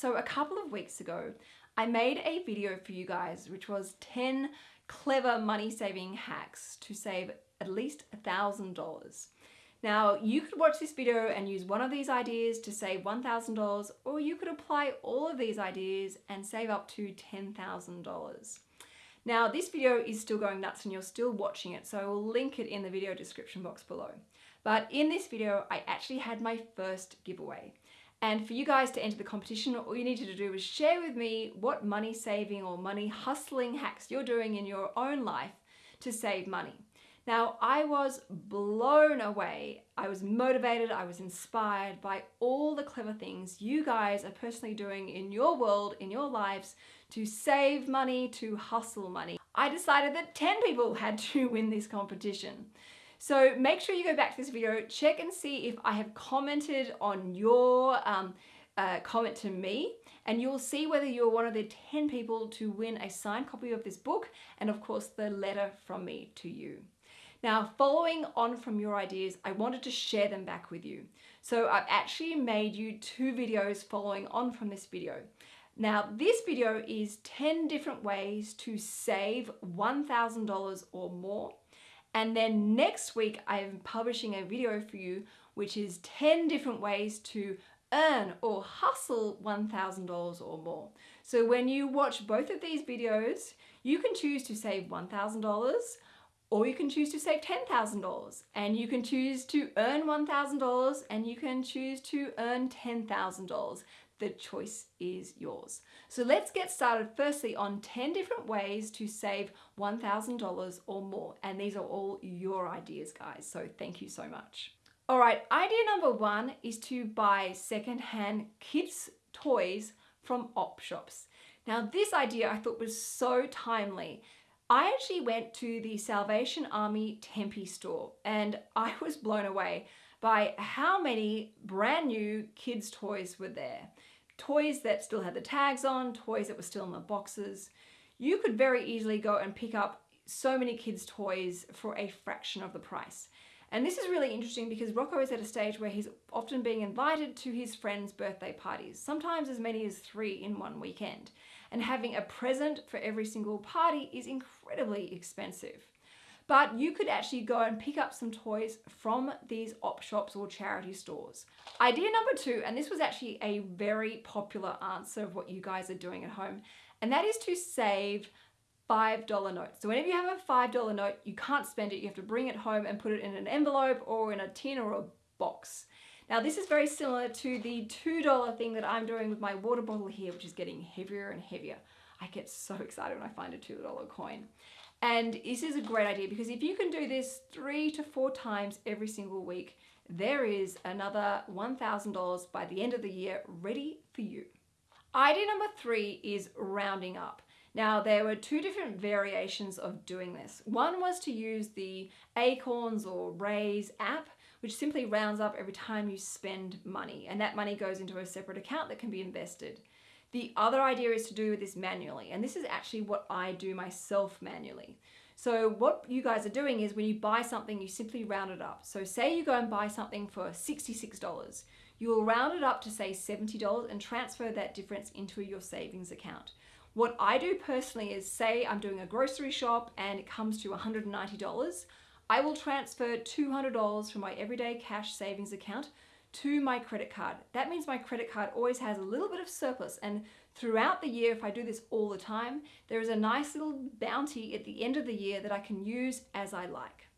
so a couple of weeks ago I made a video for you guys which was 10 clever money saving hacks to save at least a thousand dollars. Now you could watch this video and use one of these ideas to save $1,000 or you could apply all of these ideas and save up to $10,000. Now this video is still going nuts and you're still watching it so I will link it in the video description box below. But in this video I actually had my first giveaway. And for you guys to enter the competition, all you needed to do was share with me what money saving or money hustling hacks you're doing in your own life to save money. Now, I was blown away. I was motivated, I was inspired by all the clever things you guys are personally doing in your world, in your lives, to save money, to hustle money. I decided that 10 people had to win this competition. So make sure you go back to this video, check and see if I have commented on your um, uh, comment to me and you'll see whether you're one of the 10 people to win a signed copy of this book and of course the letter from me to you. Now, following on from your ideas, I wanted to share them back with you. So I've actually made you two videos following on from this video. Now, this video is 10 different ways to save $1,000 or more and then next week, I'm publishing a video for you, which is 10 different ways to earn or hustle $1,000 or more. So when you watch both of these videos, you can choose to save $1,000 or you can choose to save $10,000 and you can choose to earn $1,000 and you can choose to earn $10,000 the choice is yours. So let's get started firstly on 10 different ways to save $1,000 or more. And these are all your ideas, guys. So thank you so much. All right, idea number one is to buy secondhand kids' toys from op shops. Now this idea I thought was so timely. I actually went to the Salvation Army Tempe store and I was blown away by how many brand new kids toys were there toys that still had the tags on, toys that were still in the boxes. You could very easily go and pick up so many kids' toys for a fraction of the price. And this is really interesting because Rocco is at a stage where he's often being invited to his friends' birthday parties, sometimes as many as three in one weekend. And having a present for every single party is incredibly expensive. But you could actually go and pick up some toys from these op shops or charity stores. Idea number two, and this was actually a very popular answer of what you guys are doing at home, and that is to save $5 notes. So whenever you have a $5 note, you can't spend it. You have to bring it home and put it in an envelope or in a tin or a box. Now this is very similar to the $2 thing that I'm doing with my water bottle here, which is getting heavier and heavier. I get so excited when I find a $2 coin. And this is a great idea because if you can do this three to four times every single week, there is another $1,000 by the end of the year ready for you. Idea number three is rounding up. Now there were two different variations of doing this. One was to use the Acorns or Raiz app, which simply rounds up every time you spend money and that money goes into a separate account that can be invested. The other idea is to do this manually, and this is actually what I do myself manually. So what you guys are doing is when you buy something, you simply round it up. So say you go and buy something for $66. You will round it up to say $70 and transfer that difference into your savings account. What I do personally is say I'm doing a grocery shop and it comes to $190. I will transfer $200 from my everyday cash savings account to my credit card. That means my credit card always has a little bit of surplus and throughout the year, if I do this all the time, there is a nice little bounty at the end of the year that I can use as I like.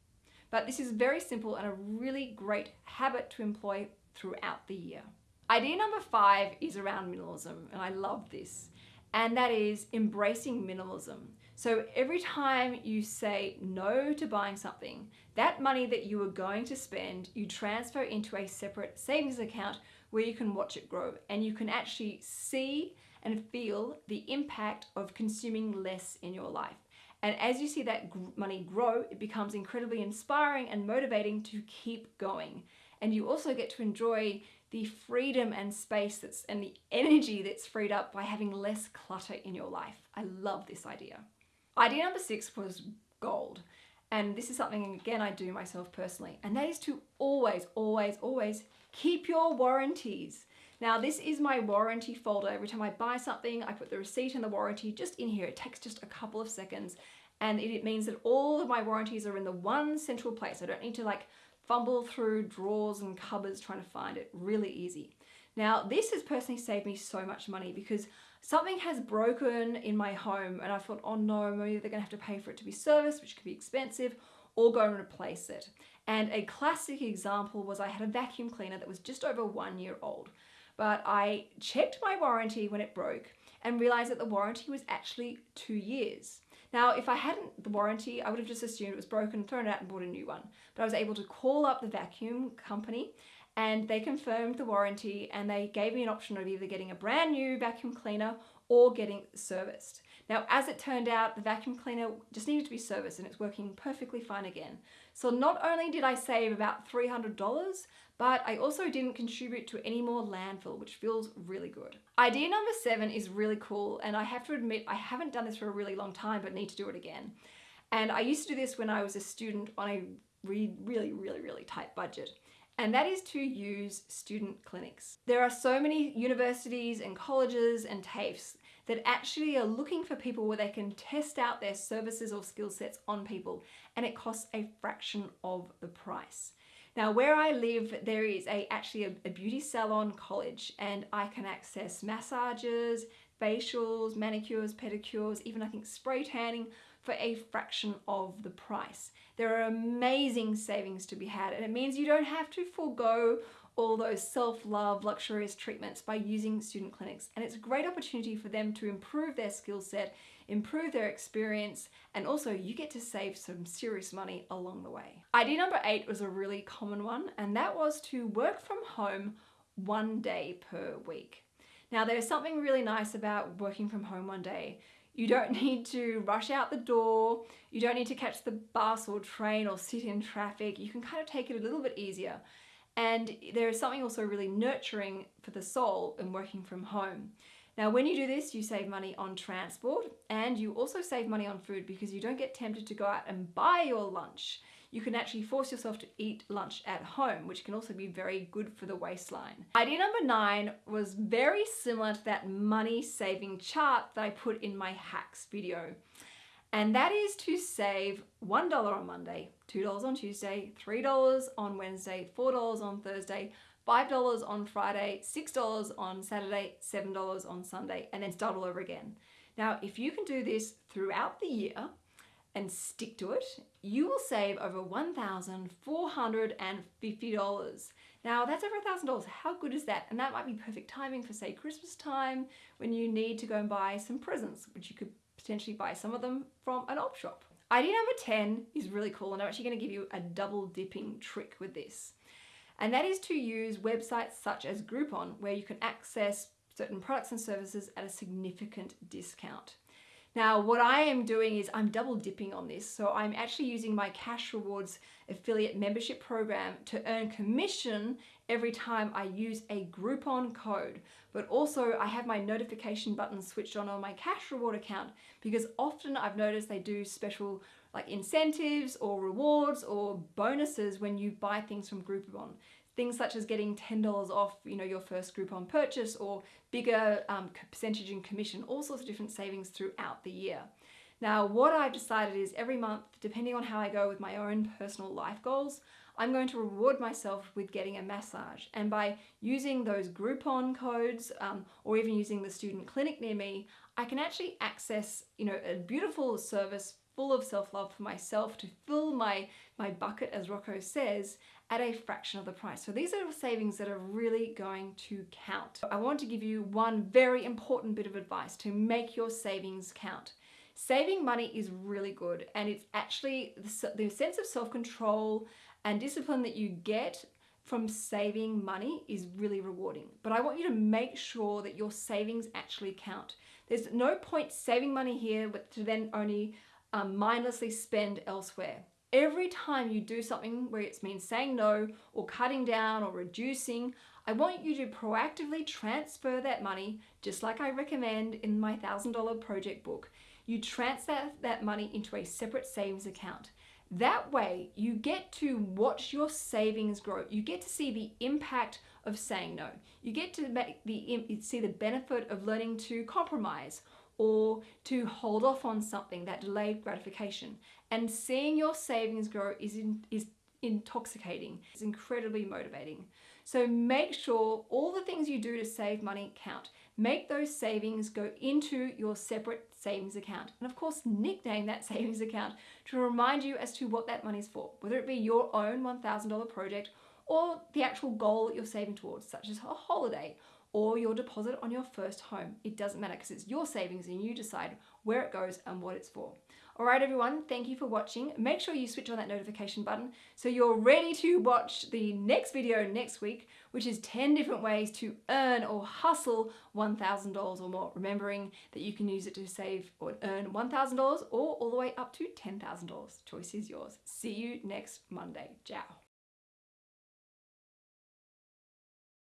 But this is very simple and a really great habit to employ throughout the year. Idea number five is around minimalism, and I love this, and that is embracing minimalism. So every time you say no to buying something, that money that you are going to spend, you transfer into a separate savings account where you can watch it grow and you can actually see and feel the impact of consuming less in your life. And as you see that money grow, it becomes incredibly inspiring and motivating to keep going. And you also get to enjoy the freedom and space that's and the energy that's freed up by having less clutter in your life. I love this idea. Idea number six was gold. And this is something, again, I do myself personally. And that is to always, always, always keep your warranties. Now this is my warranty folder. Every time I buy something, I put the receipt and the warranty just in here. It takes just a couple of seconds and it means that all of my warranties are in the one central place. I don't need to like fumble through drawers and cupboards trying to find it. Really easy. Now this has personally saved me so much money because something has broken in my home and I thought, oh no, maybe they're gonna have to pay for it to be serviced, which could be expensive, or go and replace it. And a classic example was I had a vacuum cleaner that was just over one year old, but I checked my warranty when it broke and realized that the warranty was actually two years. Now, if I hadn't the warranty, I would have just assumed it was broken, thrown it out and bought a new one. But I was able to call up the vacuum company and they confirmed the warranty and they gave me an option of either getting a brand new vacuum cleaner or getting serviced. Now, as it turned out, the vacuum cleaner just needed to be serviced and it's working perfectly fine again. So not only did I save about $300, but I also didn't contribute to any more landfill, which feels really good. Idea number seven is really cool, and I have to admit, I haven't done this for a really long time, but need to do it again. And I used to do this when I was a student on a really, really, really, really tight budget and that is to use student clinics. There are so many universities and colleges and TAFEs that actually are looking for people where they can test out their services or skill sets on people and it costs a fraction of the price. Now where I live there is a actually a, a beauty salon college and I can access massages, facials, manicures, pedicures, even I think spray tanning for a fraction of the price. There are amazing savings to be had and it means you don't have to forego all those self-love luxurious treatments by using student clinics and it's a great opportunity for them to improve their skill set improve their experience and also you get to save some serious money along the way. Idea number eight was a really common one and that was to work from home one day per week. Now there's something really nice about working from home one day. You don't need to rush out the door. You don't need to catch the bus or train or sit in traffic. You can kind of take it a little bit easier. And there is something also really nurturing for the soul in working from home. Now, when you do this, you save money on transport and you also save money on food because you don't get tempted to go out and buy your lunch you can actually force yourself to eat lunch at home, which can also be very good for the waistline. Idea number nine was very similar to that money saving chart that I put in my hacks video. And that is to save $1 on Monday, $2 on Tuesday, $3 on Wednesday, $4 on Thursday, $5 on Friday, $6 on Saturday, $7 on Sunday, and then start all over again. Now, if you can do this throughout the year, and stick to it, you will save over $1,450. Now that's over $1,000. How good is that? And that might be perfect timing for say Christmas time when you need to go and buy some presents, which you could potentially buy some of them from an op shop. Idea number 10 is really cool and I'm actually gonna give you a double dipping trick with this. And that is to use websites such as Groupon where you can access certain products and services at a significant discount. Now, what I am doing is I'm double dipping on this. So I'm actually using my Cash Rewards affiliate membership program to earn commission every time I use a Groupon code. But also I have my notification button switched on on my Cash Reward account because often I've noticed they do special like incentives or rewards or bonuses when you buy things from Groupon. Things such as getting $10 off you know, your first Groupon purchase or bigger um, percentage in commission, all sorts of different savings throughout the year. Now, what I've decided is every month, depending on how I go with my own personal life goals, I'm going to reward myself with getting a massage. And by using those Groupon codes um, or even using the student clinic near me, I can actually access, you know, a beautiful service full of self-love for myself to fill my, my bucket, as Rocco says, at a fraction of the price. So these are savings that are really going to count. I want to give you one very important bit of advice to make your savings count. Saving money is really good and it's actually the, sense of self-control and discipline that you get from saving money is really rewarding. But I want you to make sure that your savings actually count. There's no point saving money here to then only um, mindlessly spend elsewhere. Every time you do something where it means saying no or cutting down or reducing, I want you to proactively transfer that money, just like I recommend in my $1,000 project book. You transfer that money into a separate savings account. That way, you get to watch your savings grow. You get to see the impact of saying no. You get to make the see the benefit of learning to compromise or to hold off on something that delayed gratification. And seeing your savings grow is in, is intoxicating. It's incredibly motivating. So make sure all the things you do to save money count. Make those savings go into your separate savings account. And of course, nickname that savings account to remind you as to what that money's for, whether it be your own $1,000 project or the actual goal that you're saving towards, such as a holiday or your deposit on your first home. It doesn't matter because it's your savings and you decide where it goes and what it's for. All right, everyone, thank you for watching. Make sure you switch on that notification button so you're ready to watch the next video next week, which is 10 different ways to earn or hustle $1,000 or more. Remembering that you can use it to save or earn $1,000 or all the way up to $10,000. Choice is yours. See you next Monday. Ciao.